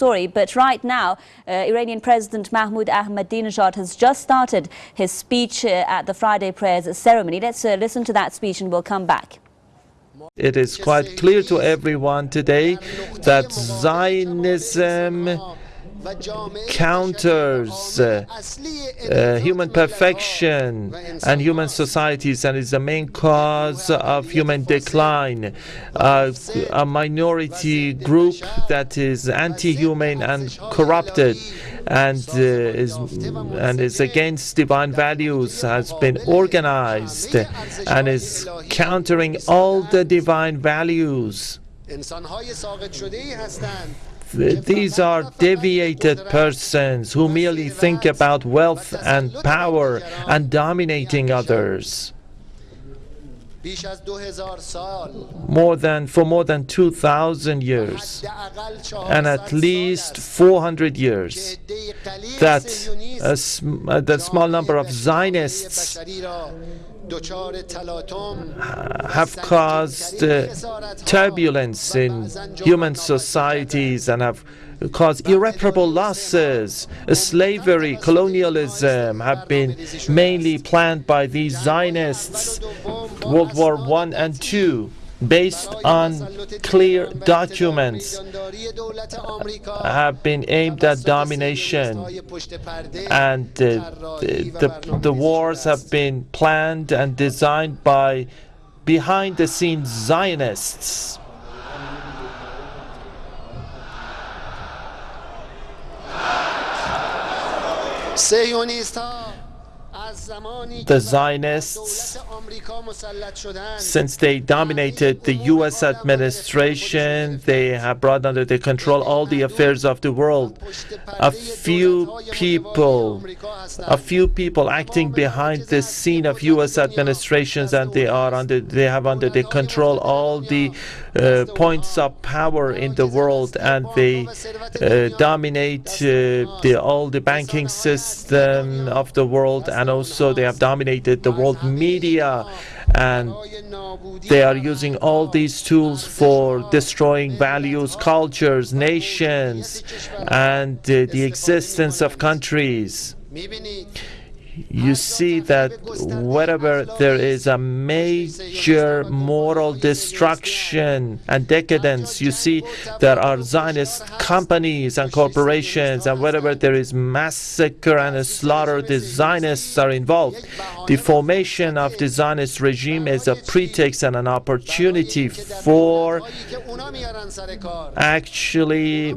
story. But right now, uh, Iranian President Mahmoud Ahmadinejad has just started his speech uh, at the Friday prayers ceremony. Let's uh, listen to that speech and we'll come back. It is quite clear to everyone today that Zionism counters uh, uh, human perfection and human societies and is the main cause of human decline. Uh, a minority group that is anti-human and corrupted and uh, is and is against divine values has been organized and is countering all the divine values. These are deviated persons who merely think about wealth and power and dominating others. More than for more than 2,000 years and at least 400 years that a, that small number of Zionists have caused uh, turbulence in human societies and have caused irreparable losses. Slavery, colonialism have been mainly planned by these Zionists, World War I and II based on clear documents have been aimed at domination and the, the, the wars have been planned and designed by behind the scenes Zionists. The Zionists, since they dominated the U.S. administration, they have brought under their control all the affairs of the world. A few people, a few people acting behind the scene of U.S. administrations, and they are under, they have under their control all the uh, points of power in the world, and they uh, dominate uh, the, all the banking system of the world, and also they have dominated the world media and they are using all these tools for destroying values, cultures, nations, and uh, the existence of countries you see that wherever there is a major moral destruction and decadence, you see there are Zionist companies and corporations, and wherever there is massacre and slaughter, the Zionists are involved. The formation of the Zionist regime is a pretext and an opportunity for actually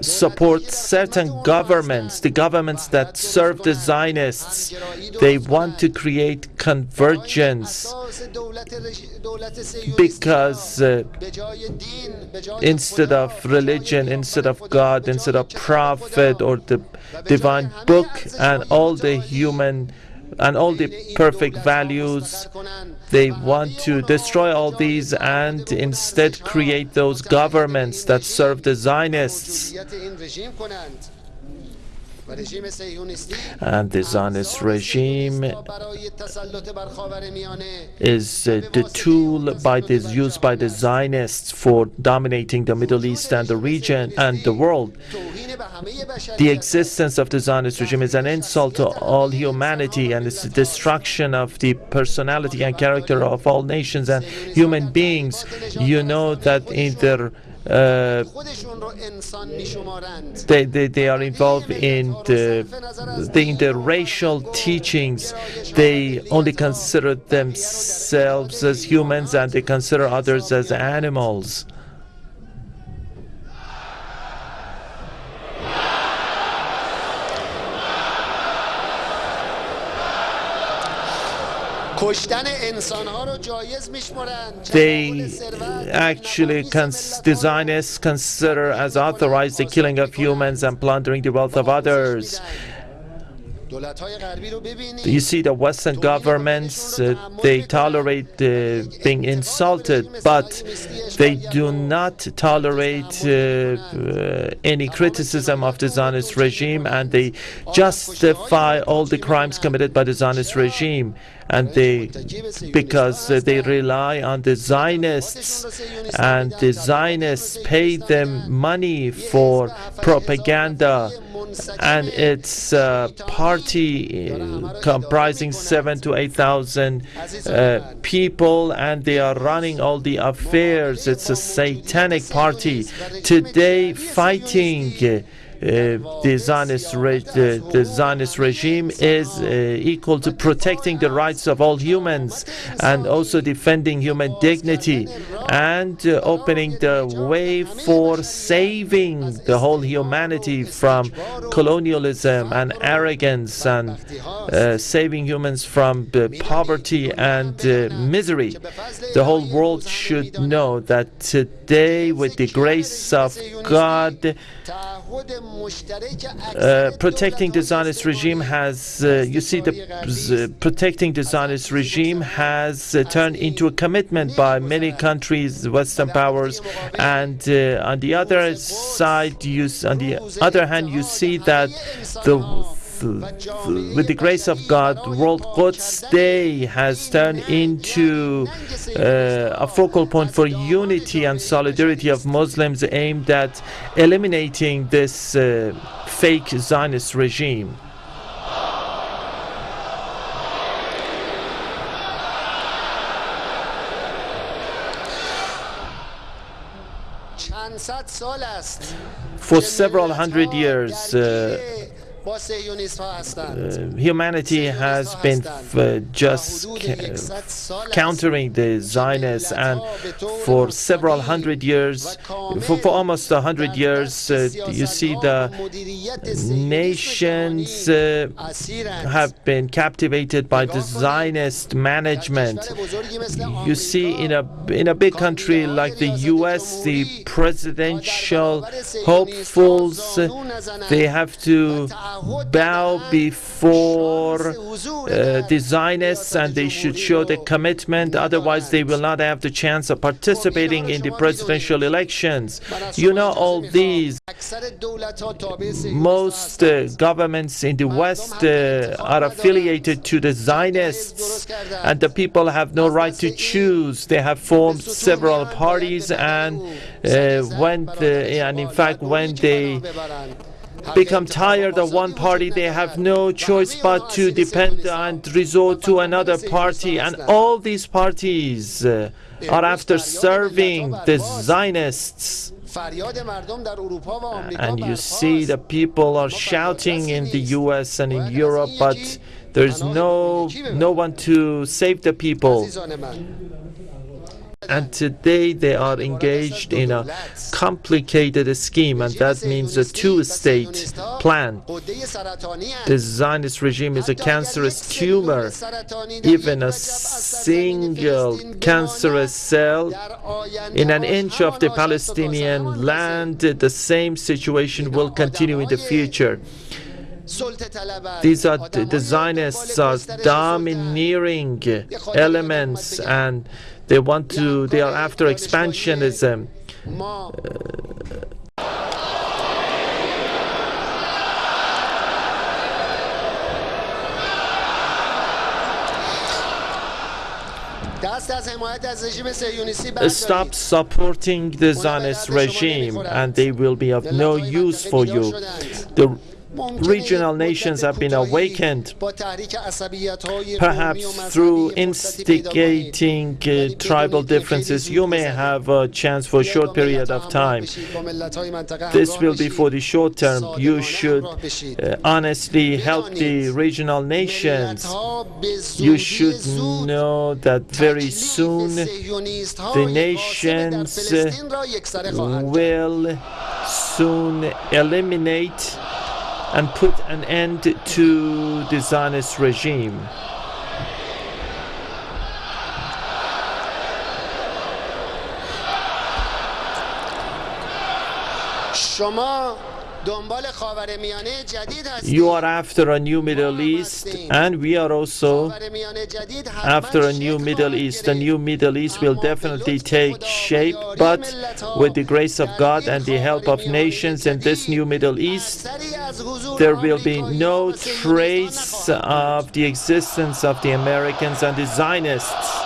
support certain governments, the governments that serve the Zionists. They want to create convergence because uh, instead of religion, instead of God, instead of prophet or the divine book and all the human and all the perfect values. They want to destroy all these and instead create those governments that serve the Zionists. And the Zionist regime is uh, the tool by this, used by the Zionists for dominating the Middle East and the region and the world. The existence of the Zionist regime is an insult to all humanity and it's the destruction of the personality and character of all nations and human beings. You know that in their uh, they, they, they are involved in the, the, in the racial teachings. They only consider themselves as humans and they consider others as animals. They actually designers consider as authorized the killing of humans and plundering the wealth of others. You see the Western governments, uh, they tolerate uh, being insulted, but they do not tolerate uh, uh, any criticism of the Zionist regime and they justify all the crimes committed by the Zionist regime and they because they rely on the Zionists and the Zionists pay them money for propaganda and it's a party uh, comprising seven to eight thousand uh, people and they are running all the affairs. It's a satanic party. Today fighting uh, uh, the Zionist, the Zionist regime is uh, equal to protecting the rights of all humans and also defending human dignity and uh, opening the way for saving the whole humanity from colonialism and arrogance and uh, saving humans from uh, poverty and uh, misery. The whole world should know that today, with the grace of God, uh, protecting the Zionist regime has, uh, you see, the uh, protecting the Zionist regime has uh, turned into a commitment by many countries, Western powers, and uh, on the other side, you, on the other hand, you see that the with the grace of God, World Quds Day has turned into uh, a focal point for unity and solidarity of Muslims aimed at eliminating this uh, fake Zionist regime. For several hundred years, uh, humanity has been uh, just countering the Zionists, and for several hundred years, for, for almost a hundred years, uh, you see the nations uh, have been captivated by the Zionist management. You see, in a in a big country like the U.S., the presidential hopefuls uh, they have to bow before uh, and they should show the commitment, otherwise, they will not have the chance of participating in the presidential elections. You know all these. Most uh, governments in the West uh, are affiliated to the Zionists, and the people have no right to choose. They have formed several parties, and uh, when the, and in fact, when they become tired of one party, they have no choice but to depend and resort to another party. And all these parties uh, are after serving the Zionists. And you see the people are shouting in the US and in Europe, but there's no no one to save the people. And today they are engaged in a complicated scheme, and that means a two state plan. The Zionist regime is a cancerous tumor. Even a single cancerous cell in an inch of the Palestinian land, the same situation will continue in the future. These are the Zionists are domineering elements and they want to, they are after expansionism. Stop supporting the Zionist regime and they will be of no use for you. The regional nations have been awakened, perhaps through instigating uh, tribal differences. You may have a chance for a short period of time. This will be for the short term. You should uh, honestly help the regional nations. You should know that very soon the nations uh, will soon eliminate and put an end to the Zionist regime. دنبال خاورمیانه جدید هستیم you are after a new Middle East and we are also after a new Middle East. The new Middle East will definitely take shape but with the grace of God and the help of nations in this new Middle East there will be no trace of the existence of the Americans and the Zionists.